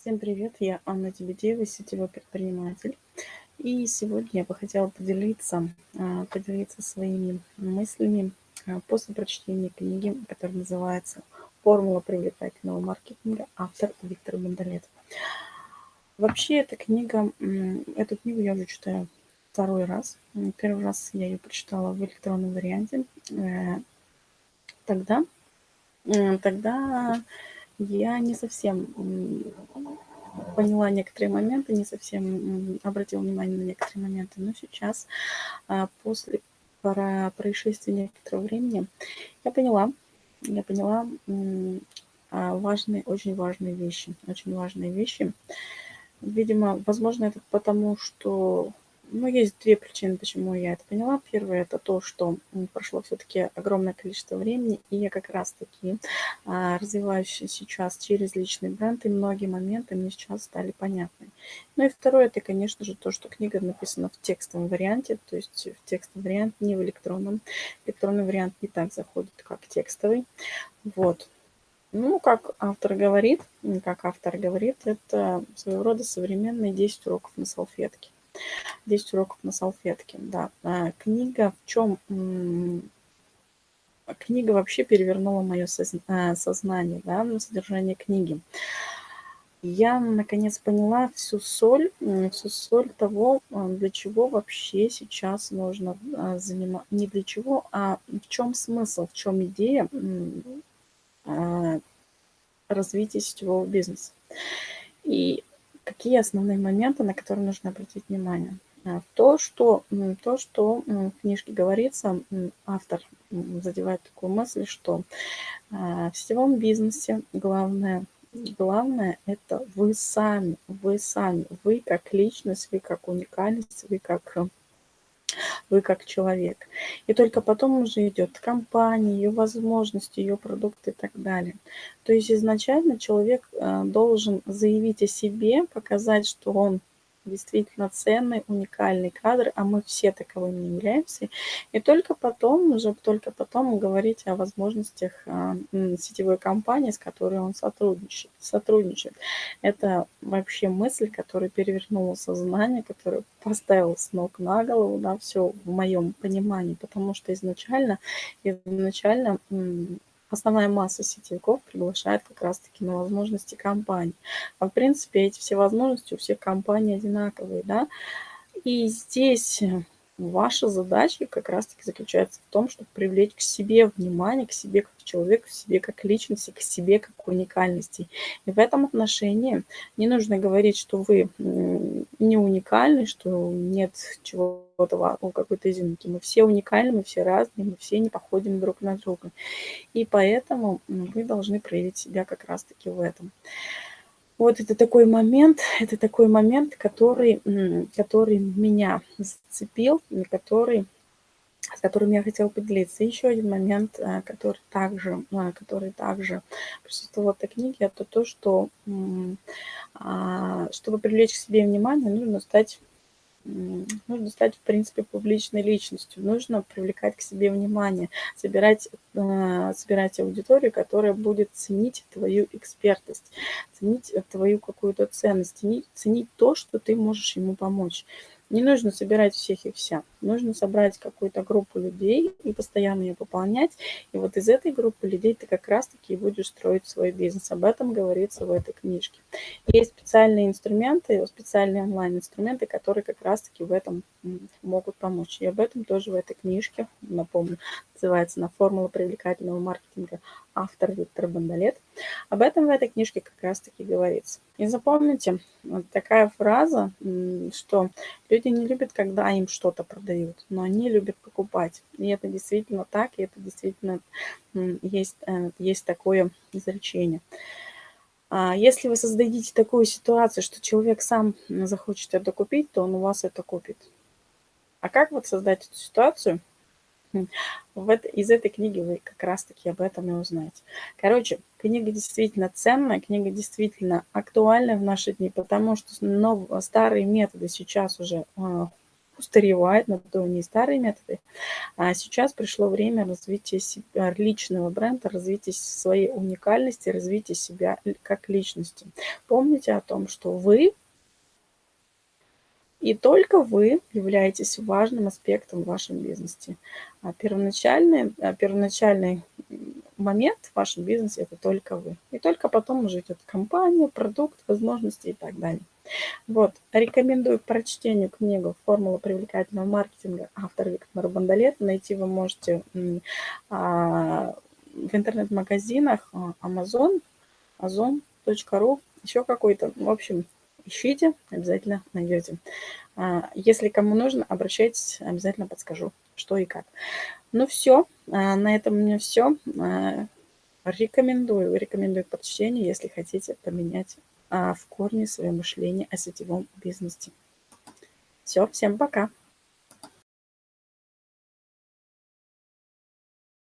Всем привет, я Анна Дебедеева, сетевой предприниматель. И сегодня я бы хотела поделиться, а, поделиться своими мыслями а, после прочтения книги, которая называется «Формула привлекательного маркетинга», автор Виктор Бондолет. Вообще, эта книга, эту книгу я уже читаю второй раз. Первый раз я ее прочитала в электронном варианте. Э, тогда, тогда я не совсем поняла некоторые моменты, не совсем обратила внимание на некоторые моменты, но сейчас, а, после происшествия некоторого времени, я поняла, я поняла а, важные, очень важные вещи, очень важные вещи. Видимо, возможно, это потому, что ну, есть две причины, почему я это поняла. Первое – это то, что прошло все-таки огромное количество времени, и я как раз-таки а, развиваюсь сейчас через личный бренд, и многие моменты мне сейчас стали понятны. Ну и второе – это, конечно же, то, что книга написана в текстовом варианте, то есть в текстовом варианте, не в электронном. Электронный вариант не так заходит, как текстовый. Вот. Ну, как автор говорит, как автор говорит, это своего рода современные 10 уроков на салфетке. 10 уроков на салфетке, да. А, книга в чем... Книга вообще перевернула мое а, сознание, да, содержание книги. Я, наконец, поняла всю соль, всю соль того, а, для чего вообще сейчас нужно заниматься. Не для чего, а в чем смысл, в чем идея развития сетевого бизнеса. И какие основные моменты, на которые нужно обратить внимание. А, то, что, то, что в книжке говорится, автор задевает такую мысль, что а, в сетевом бизнесе главное, главное это вы сами, вы сами, вы как личность, вы как уникальность, вы как вы как человек. И только потом уже идет компания, ее возможности, ее продукты и так далее. То есть изначально человек э, должен заявить о себе, показать, что он действительно ценный, уникальный кадр, а мы все таковыми являемся. И только потом, уже только потом говорить о возможностях а, сетевой компании, с которой он сотрудничает. сотрудничает. Это вообще мысль, которая перевернула сознание, которая поставила с ног на голову, да, все в моем понимании, потому что изначально, изначально основная масса сетевиков приглашает как раз-таки на возможности компаний. А в принципе эти все возможности у всех компаний одинаковые, да. И здесь Ваша задача как раз-таки заключается в том, чтобы привлечь к себе внимание, к себе как человеку, к себе как личности, к себе как уникальности. И в этом отношении не нужно говорить, что вы не уникальны, что нет чего-то, ну, какой-то изюминки. Мы все уникальны, мы все разные, мы все не походим друг на друга. И поэтому вы должны проявить себя как раз-таки в этом. Вот это такой момент, это такой момент, который, который меня зацепил, который, с которым я хотела поделиться. Еще один момент, э, который также, э, который также присутствовал в этой книге, это то, что а, чтобы привлечь к себе внимание, нужно стать нужно стать, в принципе, публичной личностью, нужно привлекать к себе внимание, собирать, э, собирать аудиторию, которая будет ценить твою экспертность, ценить твою какую-то ценность, ценить, ценить то, что ты можешь ему помочь. Не нужно собирать всех и вся. Нужно собрать какую-то группу людей и постоянно ее пополнять. И вот из этой группы людей ты как раз-таки будешь строить свой бизнес. Об этом говорится в этой книжке. Есть специальные инструменты, специальные онлайн-инструменты, которые как раз-таки в этом могут помочь. И об этом тоже в этой книжке, напомню, называется «На формула привлекательного маркетинга» автор Виктор Бондолет. Об этом в этой книжке как раз-таки говорится. И запомните, такая фраза, что люди не любят, когда им что-то продают, но они любят покупать. И это действительно так, и это действительно есть, э, есть такое изречение. А если вы создадите такую ситуацию, что человек сам захочет это купить, то он у вас это купит. А как вот создать эту ситуацию? В это, из этой книги вы как раз-таки об этом и узнаете. Короче, книга действительно ценная, книга действительно актуальна в наши дни, потому что нов, старые методы сейчас уже э, устаревает, на то не старые методы. А сейчас пришло время развития себя, личного бренда, развития своей уникальности, развития себя как личности. Помните о том, что вы и только вы являетесь важным аспектом в вашем бизнесе. А первоначальный, а первоначальный момент в вашем бизнесе – это только вы. И только потом уже идет компания, продукт, возможности и так далее. Вот, рекомендую к прочтению книгу «Формула привлекательного маркетинга» автор Виктор Бандалет. Найти вы можете а, в интернет-магазинах а, Amazon, Ozon.ru, еще какой-то. В общем, ищите, обязательно найдете. А, если кому нужно, обращайтесь, обязательно подскажу, что и как. Ну все, а, на этом у меня все. А, рекомендую, рекомендую к если хотите поменять в корне свое мышление о сетевом бизнесе. Все, всем пока.